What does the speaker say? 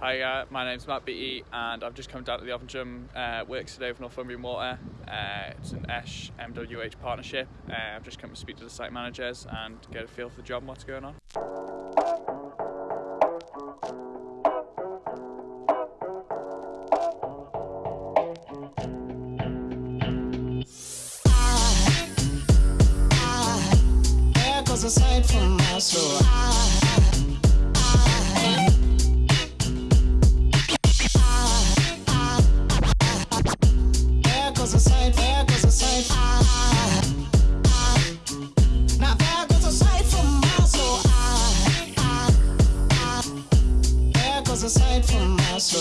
Hi, uh, my name's Matt Beattie and I've just come down to the Ovingdrum uh, Works today with Northumbrian Water. Uh, it's an ESH MWH partnership. Uh, I've just come to speak to the site managers and get a feel for the job and what's going on. I. I, aside from my soul.